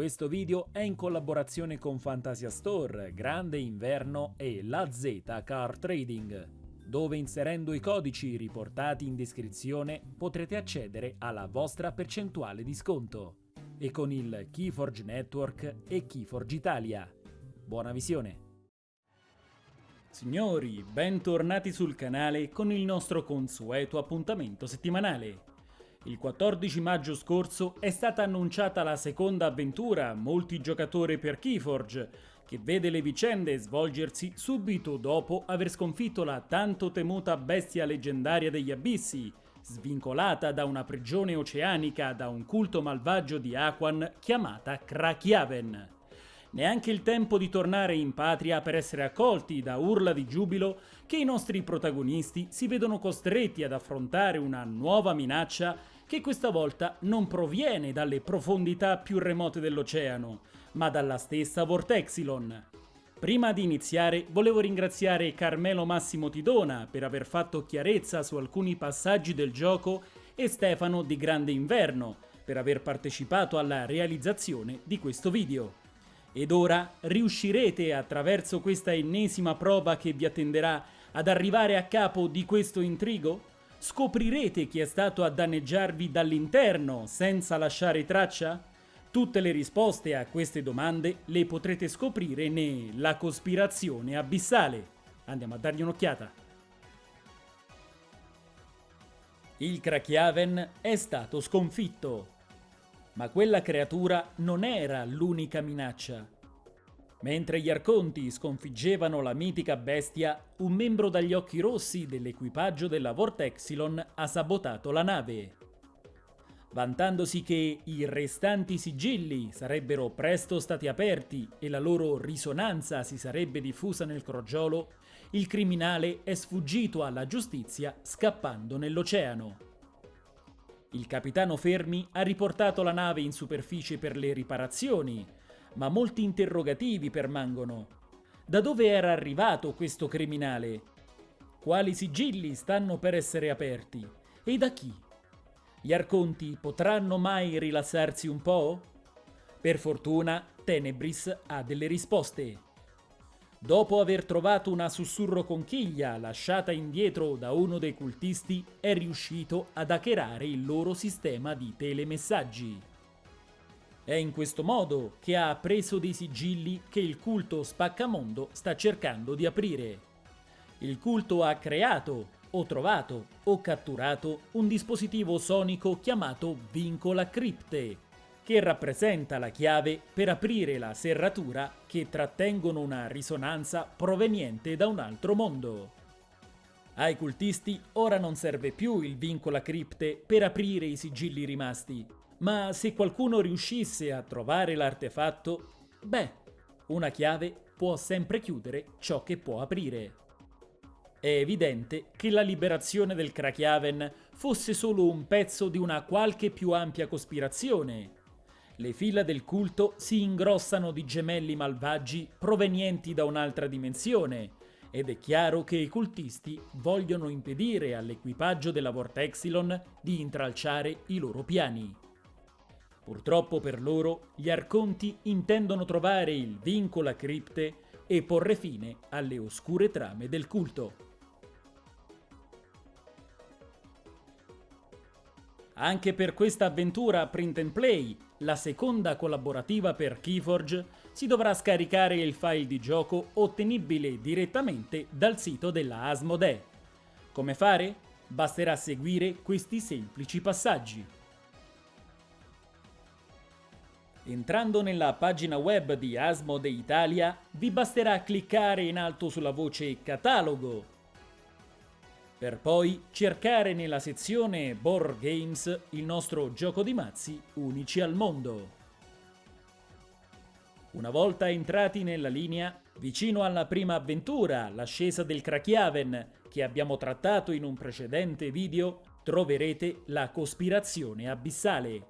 Questo video è in collaborazione con Fantasia Store, Grande Inverno e La Z Car Trading, dove inserendo i codici riportati in descrizione potrete accedere alla vostra percentuale di sconto e con il Keyforge Network e Keyforge Italia. Buona visione! Signori, bentornati sul canale con il nostro consueto appuntamento settimanale. Il 14 maggio scorso è stata annunciata la seconda avventura multigiocatore per Keyforge, che vede le vicende svolgersi subito dopo aver sconfitto la tanto temuta bestia leggendaria degli abissi, svincolata da una prigione oceanica da un culto malvagio di Aquan chiamata Krakiaven. Neanche il tempo di tornare in patria per essere accolti da urla di giubilo che i nostri protagonisti si vedono costretti ad affrontare una nuova minaccia che questa volta non proviene dalle profondità più remote dell'oceano, ma dalla stessa Vortexilon. Prima di iniziare volevo ringraziare Carmelo Massimo Tidona per aver fatto chiarezza su alcuni passaggi del gioco e Stefano di Grande Inverno per aver partecipato alla realizzazione di questo video. Ed ora riuscirete attraverso questa ennesima prova che vi attenderà ad arrivare a capo di questo intrigo? Scoprirete chi è stato a danneggiarvi dall'interno senza lasciare traccia? Tutte le risposte a queste domande le potrete scoprire ne La cospirazione abissale. Andiamo a dargli un'occhiata. Il Krakiaven è stato sconfitto. Ma quella creatura non era l'unica minaccia. Mentre gli Arconti sconfiggevano la mitica bestia, un membro dagli occhi rossi dell'equipaggio della Vortexilon ha sabotato la nave. Vantandosi che i restanti sigilli sarebbero presto stati aperti e la loro risonanza si sarebbe diffusa nel crogiolo, il criminale è sfuggito alla giustizia scappando nell'oceano. Il capitano Fermi ha riportato la nave in superficie per le riparazioni, ma molti interrogativi permangono. Da dove era arrivato questo criminale? Quali sigilli stanno per essere aperti? E da chi? Gli arconti potranno mai rilassarsi un po'? Per fortuna, Tenebris ha delle risposte. Dopo aver trovato una sussurro conchiglia lasciata indietro da uno dei cultisti, è riuscito ad hackerare il loro sistema di telemessaggi. È in questo modo che ha preso dei sigilli che il culto spaccamondo sta cercando di aprire. Il culto ha creato, o trovato, o catturato un dispositivo sonico chiamato Vincola Cripte, che rappresenta la chiave per aprire la serratura che trattengono una risonanza proveniente da un altro mondo. Ai cultisti ora non serve più il Vincola Cripte per aprire i sigilli rimasti, ma se qualcuno riuscisse a trovare l'artefatto, beh, una chiave può sempre chiudere ciò che può aprire. È evidente che la liberazione del Krakiaven fosse solo un pezzo di una qualche più ampia cospirazione. Le fila del culto si ingrossano di gemelli malvagi provenienti da un'altra dimensione, ed è chiaro che i cultisti vogliono impedire all'equipaggio della Vortexilon di intralciare i loro piani. Purtroppo per loro, gli Arconti intendono trovare il vincola cripte e porre fine alle oscure trame del culto. Anche per questa avventura print and play, la seconda collaborativa per Keyforge, si dovrà scaricare il file di gioco ottenibile direttamente dal sito della Asmodee. Come fare? Basterà seguire questi semplici passaggi. Entrando nella pagina web di Asmodee Italia, vi basterà cliccare in alto sulla voce Catalogo, per poi cercare nella sezione Board Games il nostro gioco di mazzi unici al mondo. Una volta entrati nella linea, vicino alla prima avventura, l'ascesa del Krakiaven, che abbiamo trattato in un precedente video, troverete la cospirazione abissale.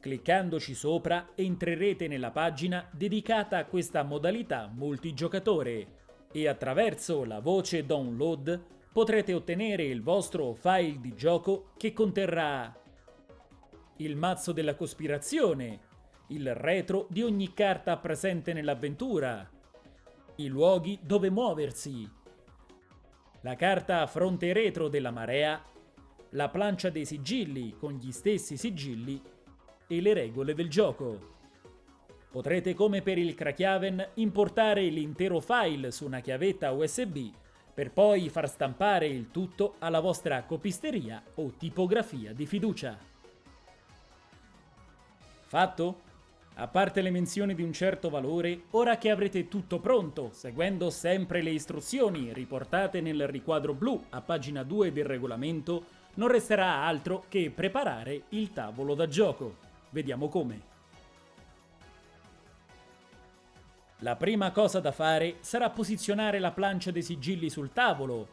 Cliccandoci sopra entrerete nella pagina dedicata a questa modalità multigiocatore e attraverso la voce download potrete ottenere il vostro file di gioco che conterrà il mazzo della cospirazione, il retro di ogni carta presente nell'avventura, i luoghi dove muoversi, la carta fronte retro della marea, la plancia dei sigilli con gli stessi sigilli e le regole del gioco. Potrete come per il Krakiaven importare l'intero file su una chiavetta USB per poi far stampare il tutto alla vostra copisteria o tipografia di fiducia. Fatto? A parte le menzioni di un certo valore, ora che avrete tutto pronto, seguendo sempre le istruzioni riportate nel riquadro blu a pagina 2 del regolamento, non resterà altro che preparare il tavolo da gioco. Vediamo come. La prima cosa da fare sarà posizionare la plancia dei sigilli sul tavolo,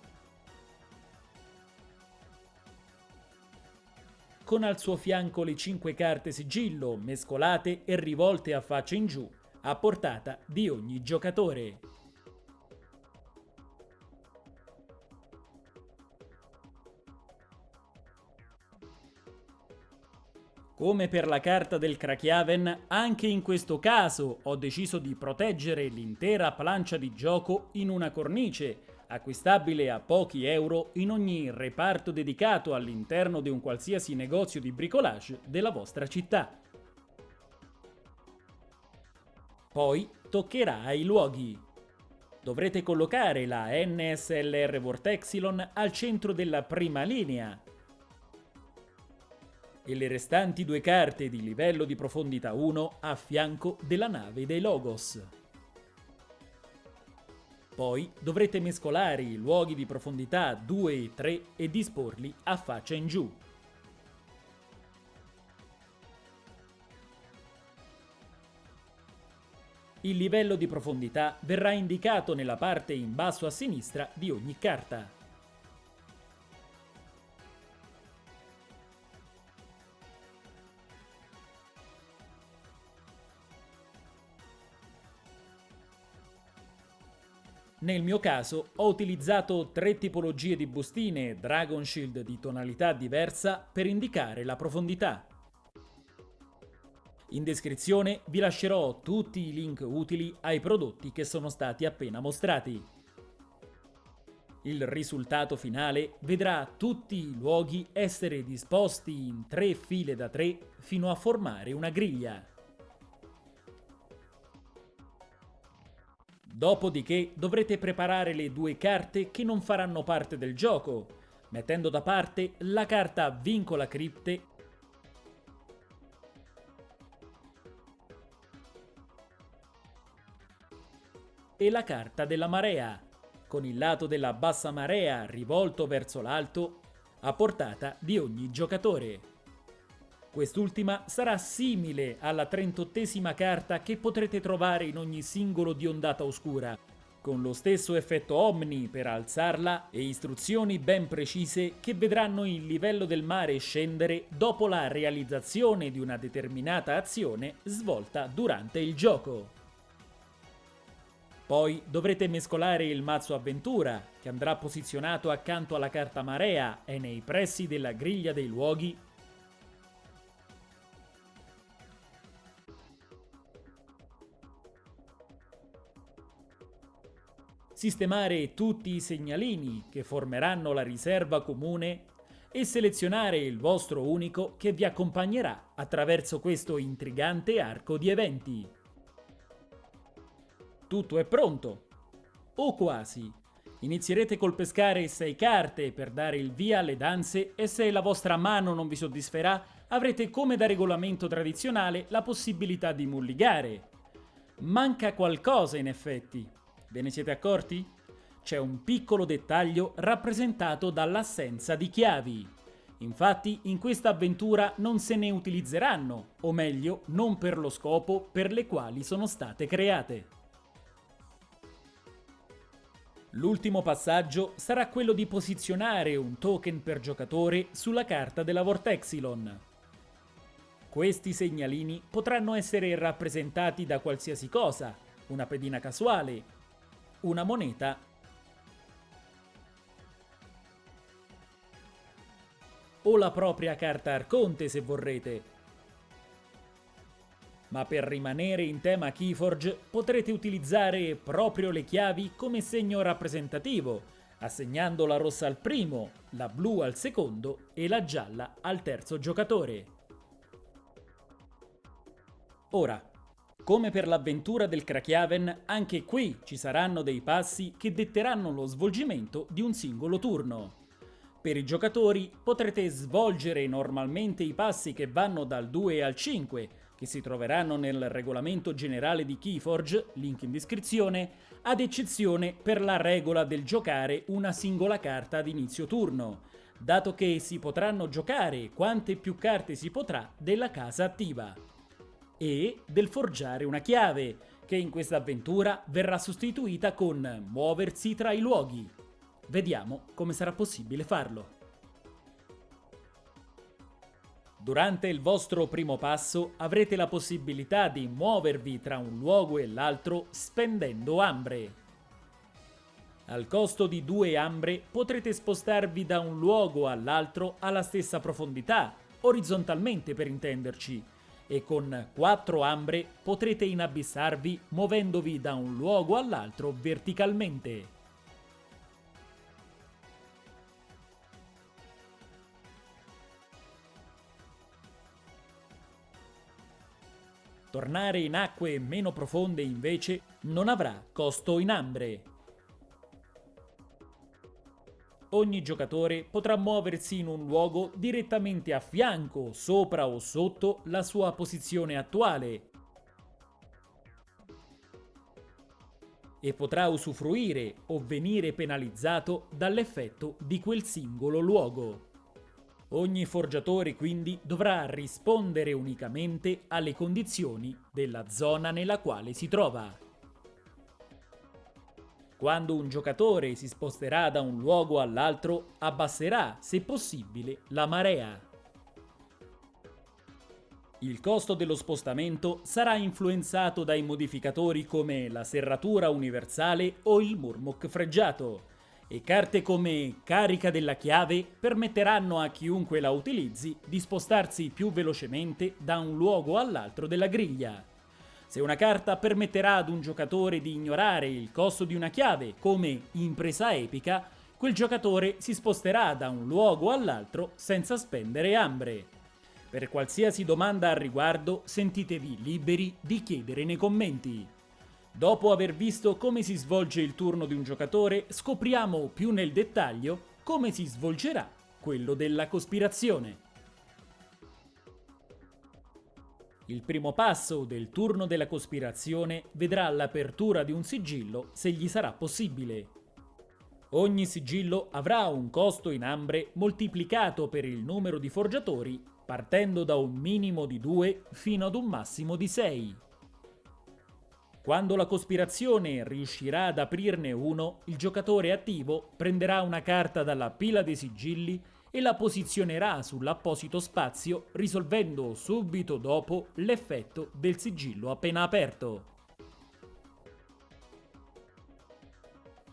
con al suo fianco le 5 carte sigillo mescolate e rivolte a faccia in giù, a portata di ogni giocatore. Come per la carta del Krakiaven, anche in questo caso ho deciso di proteggere l'intera plancia di gioco in una cornice, acquistabile a pochi euro in ogni reparto dedicato all'interno di un qualsiasi negozio di bricolage della vostra città. Poi toccherà ai luoghi. Dovrete collocare la NSLR Vortexilon al centro della prima linea, e le restanti due carte di livello di profondità 1 a fianco della nave dei Logos. Poi dovrete mescolare i luoghi di profondità 2 e 3 e disporli a faccia in giù. Il livello di profondità verrà indicato nella parte in basso a sinistra di ogni carta. Nel mio caso ho utilizzato tre tipologie di bustine Dragon Shield di tonalità diversa per indicare la profondità. In descrizione vi lascerò tutti i link utili ai prodotti che sono stati appena mostrati. Il risultato finale vedrà tutti i luoghi essere disposti in tre file da tre fino a formare una griglia. Dopodiché dovrete preparare le due carte che non faranno parte del gioco, mettendo da parte la carta Vincola Cripte. E la carta della marea, con il lato della bassa marea rivolto verso l'alto a portata di ogni giocatore. Quest'ultima sarà simile alla 38esima carta che potrete trovare in ogni singolo di ondata oscura, con lo stesso effetto Omni per alzarla e istruzioni ben precise che vedranno il livello del mare scendere dopo la realizzazione di una determinata azione svolta durante il gioco. Poi dovrete mescolare il mazzo avventura, che andrà posizionato accanto alla carta marea e nei pressi della griglia dei luoghi sistemare tutti i segnalini che formeranno la riserva comune e selezionare il vostro unico che vi accompagnerà attraverso questo intrigante arco di eventi. Tutto è pronto, o quasi. Inizierete col pescare 6 carte per dare il via alle danze e se la vostra mano non vi soddisferà avrete come da regolamento tradizionale la possibilità di mulligare. Manca qualcosa in effetti, Ve ne siete accorti? C'è un piccolo dettaglio rappresentato dall'assenza di chiavi. Infatti in questa avventura non se ne utilizzeranno, o meglio, non per lo scopo per le quali sono state create. L'ultimo passaggio sarà quello di posizionare un token per giocatore sulla carta della Vortexilon. Questi segnalini potranno essere rappresentati da qualsiasi cosa, una pedina casuale, una moneta o la propria carta arconte se vorrete. ma per rimanere in tema Keyforge potrete utilizzare proprio le chiavi come segno rappresentativo, assegnando la rossa al primo, la blu al secondo e la gialla al terzo giocatore. Ora, come per l'avventura del Krakiaven, anche qui ci saranno dei passi che detteranno lo svolgimento di un singolo turno. Per i giocatori potrete svolgere normalmente i passi che vanno dal 2 al 5, che si troveranno nel regolamento generale di Keyforge, link in descrizione, ad eccezione per la regola del giocare una singola carta ad inizio turno, dato che si potranno giocare quante più carte si potrà della casa attiva e del forgiare una chiave, che in questa avventura verrà sostituita con muoversi tra i luoghi. Vediamo come sarà possibile farlo. Durante il vostro primo passo avrete la possibilità di muovervi tra un luogo e l'altro spendendo ambre. Al costo di due ambre potrete spostarvi da un luogo all'altro alla stessa profondità, orizzontalmente per intenderci, e con 4 ambre potrete inabissarvi muovendovi da un luogo all'altro verticalmente. Tornare in acque meno profonde invece non avrà costo in ambre ogni giocatore potrà muoversi in un luogo direttamente a fianco, sopra o sotto la sua posizione attuale e potrà usufruire o venire penalizzato dall'effetto di quel singolo luogo. Ogni forgiatore quindi dovrà rispondere unicamente alle condizioni della zona nella quale si trova. Quando un giocatore si sposterà da un luogo all'altro, abbasserà, se possibile, la marea. Il costo dello spostamento sarà influenzato dai modificatori come la serratura universale o il murmok freggiato, e carte come carica della chiave permetteranno a chiunque la utilizzi di spostarsi più velocemente da un luogo all'altro della griglia. Se una carta permetterà ad un giocatore di ignorare il costo di una chiave, come impresa epica, quel giocatore si sposterà da un luogo all'altro senza spendere ambre. Per qualsiasi domanda al riguardo sentitevi liberi di chiedere nei commenti. Dopo aver visto come si svolge il turno di un giocatore, scopriamo più nel dettaglio come si svolgerà quello della cospirazione. Il primo passo del turno della cospirazione vedrà l'apertura di un sigillo se gli sarà possibile. Ogni sigillo avrà un costo in ambre moltiplicato per il numero di forgiatori partendo da un minimo di 2 fino ad un massimo di 6. Quando la cospirazione riuscirà ad aprirne uno, il giocatore attivo prenderà una carta dalla pila dei sigilli e la posizionerà sull'apposito spazio risolvendo subito dopo l'effetto del sigillo appena aperto.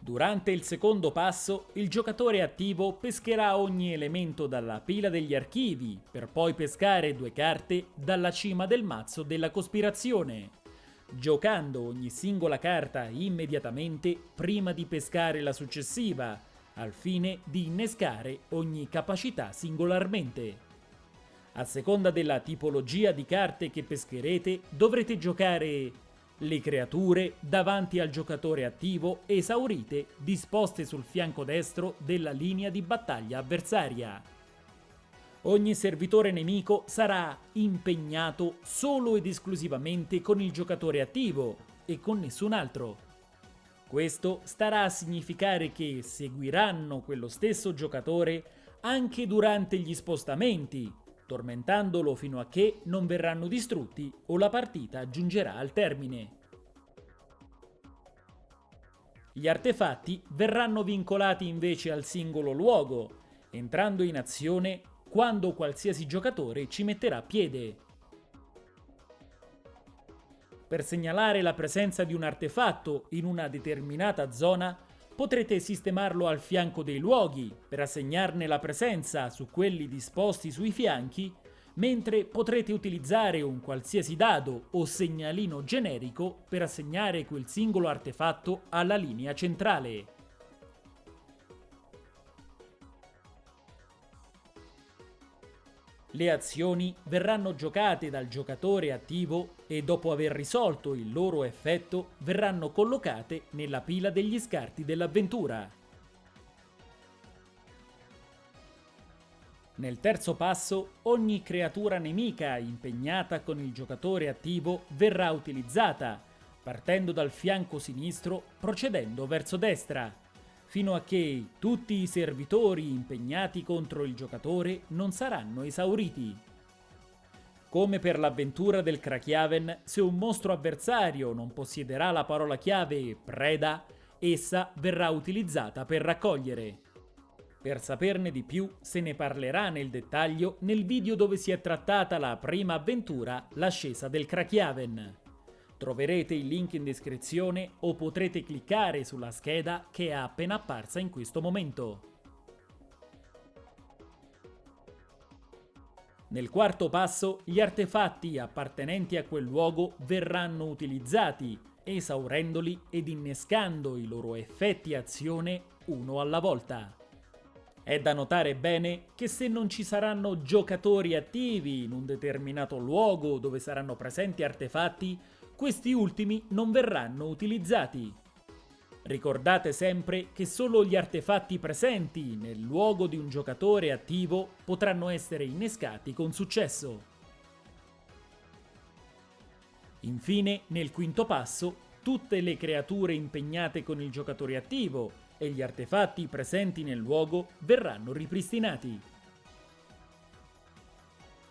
Durante il secondo passo, il giocatore attivo pescherà ogni elemento dalla pila degli archivi, per poi pescare due carte dalla cima del mazzo della cospirazione, giocando ogni singola carta immediatamente prima di pescare la successiva, al fine di innescare ogni capacità singolarmente. A seconda della tipologia di carte che pescherete, dovrete giocare le creature davanti al giocatore attivo esaurite disposte sul fianco destro della linea di battaglia avversaria. Ogni servitore nemico sarà impegnato solo ed esclusivamente con il giocatore attivo e con nessun altro. Questo starà a significare che seguiranno quello stesso giocatore anche durante gli spostamenti, tormentandolo fino a che non verranno distrutti o la partita giungerà al termine. Gli artefatti verranno vincolati invece al singolo luogo, entrando in azione quando qualsiasi giocatore ci metterà piede. Per segnalare la presenza di un artefatto in una determinata zona, potrete sistemarlo al fianco dei luoghi per assegnarne la presenza su quelli disposti sui fianchi, mentre potrete utilizzare un qualsiasi dado o segnalino generico per assegnare quel singolo artefatto alla linea centrale. Le azioni verranno giocate dal giocatore attivo e dopo aver risolto il loro effetto verranno collocate nella pila degli scarti dell'avventura. Nel terzo passo, ogni creatura nemica impegnata con il giocatore attivo verrà utilizzata, partendo dal fianco sinistro procedendo verso destra, fino a che tutti i servitori impegnati contro il giocatore non saranno esauriti. Come per l'avventura del Krakiaven, se un mostro avversario non possiederà la parola chiave preda, essa verrà utilizzata per raccogliere. Per saperne di più se ne parlerà nel dettaglio nel video dove si è trattata la prima avventura, l'ascesa del Krakiaven. Troverete il link in descrizione o potrete cliccare sulla scheda che è appena apparsa in questo momento. Nel quarto passo, gli artefatti appartenenti a quel luogo verranno utilizzati, esaurendoli ed innescando i loro effetti azione uno alla volta. È da notare bene che se non ci saranno giocatori attivi in un determinato luogo dove saranno presenti artefatti, questi ultimi non verranno utilizzati. Ricordate sempre che solo gli artefatti presenti nel luogo di un giocatore attivo potranno essere innescati con successo. Infine, nel quinto passo, tutte le creature impegnate con il giocatore attivo e gli artefatti presenti nel luogo verranno ripristinati.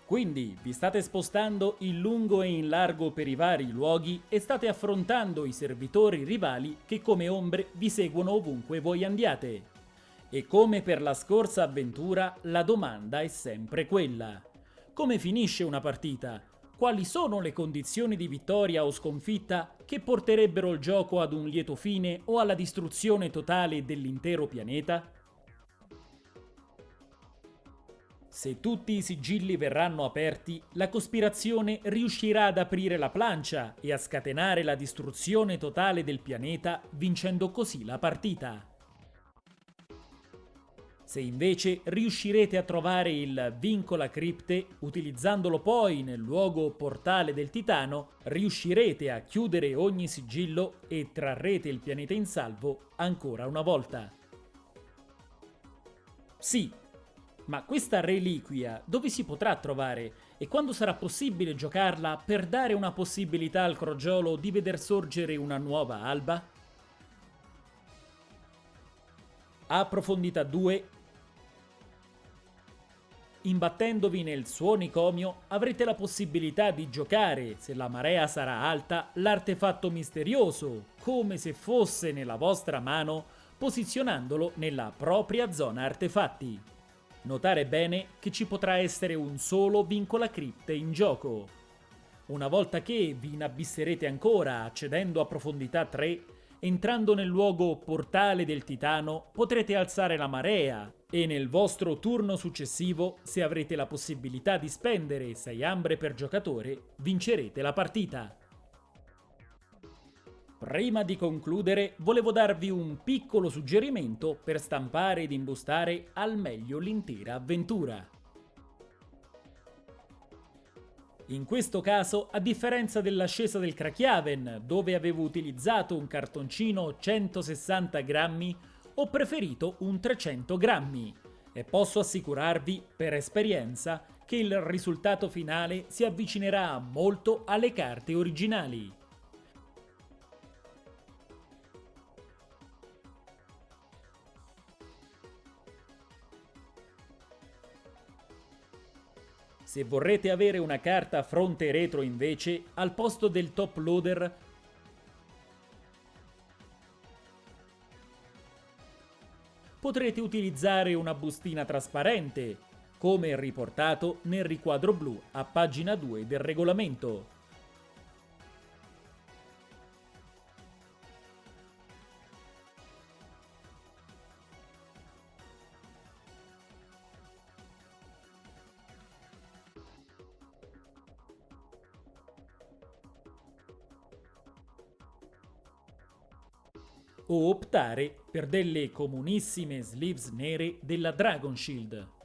Quindi vi state spostando in lungo e in largo per i vari luoghi e state affrontando i servitori rivali che come ombre vi seguono ovunque voi andiate. E come per la scorsa avventura, la domanda è sempre quella. Come finisce una partita? Quali sono le condizioni di vittoria o sconfitta che porterebbero il gioco ad un lieto fine o alla distruzione totale dell'intero pianeta? Se tutti i sigilli verranno aperti, la cospirazione riuscirà ad aprire la plancia e a scatenare la distruzione totale del pianeta, vincendo così la partita. Se invece riuscirete a trovare il Vincola Cripte, utilizzandolo poi nel luogo portale del Titano, riuscirete a chiudere ogni sigillo e trarrete il pianeta in salvo ancora una volta. Sì, ma questa reliquia dove si potrà trovare e quando sarà possibile giocarla per dare una possibilità al crogiolo di veder sorgere una nuova alba? A profondità 2 Imbattendovi nel suo nicomio avrete la possibilità di giocare, se la marea sarà alta, l'artefatto misterioso, come se fosse nella vostra mano, posizionandolo nella propria zona artefatti. Notare bene che ci potrà essere un solo vincola cripte in gioco. Una volta che vi inabisserete ancora accedendo a profondità 3, entrando nel luogo portale del Titano potrete alzare la marea e nel vostro turno successivo, se avrete la possibilità di spendere 6 ambre per giocatore, vincerete la partita. Prima di concludere, volevo darvi un piccolo suggerimento per stampare ed imbustare al meglio l'intera avventura. In questo caso, a differenza dell'ascesa del Krakiaven, dove avevo utilizzato un cartoncino 160 grammi, ho preferito un 300 grammi e posso assicurarvi, per esperienza, che il risultato finale si avvicinerà molto alle carte originali. Se vorrete avere una carta fronte retro invece, al posto del top loader potrete utilizzare una bustina trasparente, come riportato nel riquadro blu a pagina 2 del regolamento. O optare per delle comunissime sleeves nere della Dragon Shield.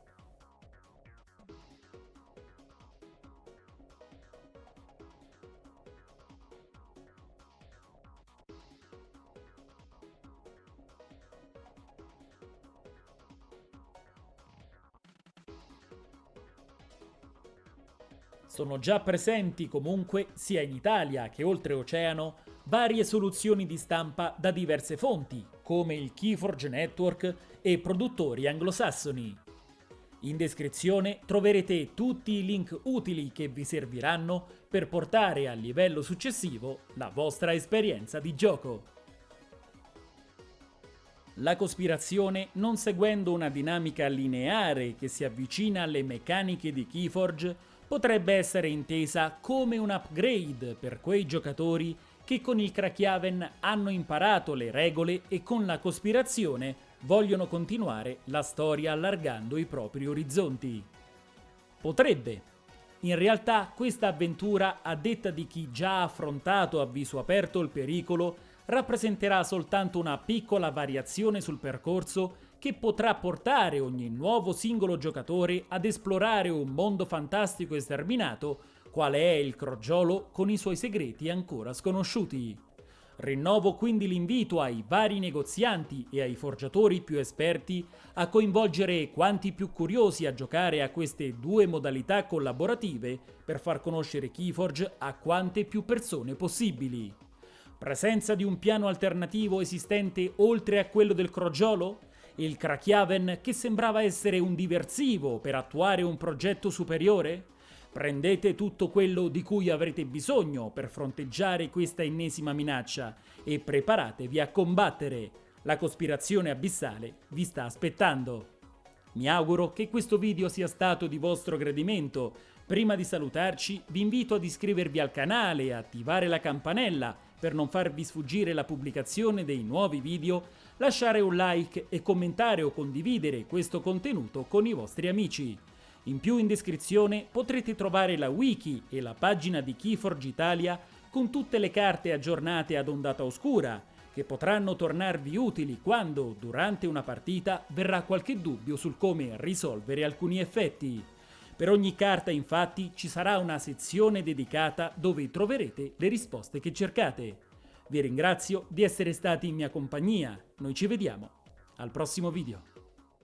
Sono già presenti comunque, sia in Italia che oltreoceano, varie soluzioni di stampa da diverse fonti, come il Keyforge Network e produttori anglosassoni. In descrizione troverete tutti i link utili che vi serviranno per portare al livello successivo la vostra esperienza di gioco. La cospirazione, non seguendo una dinamica lineare che si avvicina alle meccaniche di Keyforge, potrebbe essere intesa come un upgrade per quei giocatori che con il Krakiaven hanno imparato le regole e con la cospirazione vogliono continuare la storia allargando i propri orizzonti. Potrebbe. In realtà questa avventura, a detta di chi già ha affrontato a viso aperto il pericolo, rappresenterà soltanto una piccola variazione sul percorso che potrà portare ogni nuovo singolo giocatore ad esplorare un mondo fantastico e sterminato, quale è il crogiolo con i suoi segreti ancora sconosciuti. Rinnovo quindi l'invito ai vari negozianti e ai forgiatori più esperti a coinvolgere quanti più curiosi a giocare a queste due modalità collaborative per far conoscere Keyforge a quante più persone possibili. Presenza di un piano alternativo esistente oltre a quello del crogiolo? Il Krakiaven che sembrava essere un diversivo per attuare un progetto superiore? Prendete tutto quello di cui avrete bisogno per fronteggiare questa ennesima minaccia e preparatevi a combattere. La cospirazione abissale vi sta aspettando. Mi auguro che questo video sia stato di vostro gradimento. Prima di salutarci vi invito ad iscrivervi al canale e attivare la campanella per non farvi sfuggire la pubblicazione dei nuovi video, lasciare un like e commentare o condividere questo contenuto con i vostri amici. In più in descrizione potrete trovare la wiki e la pagina di Keyforge Italia con tutte le carte aggiornate ad ondata oscura, che potranno tornarvi utili quando, durante una partita, verrà qualche dubbio sul come risolvere alcuni effetti. Per ogni carta infatti ci sarà una sezione dedicata dove troverete le risposte che cercate. Vi ringrazio di essere stati in mia compagnia, noi ci vediamo al prossimo video.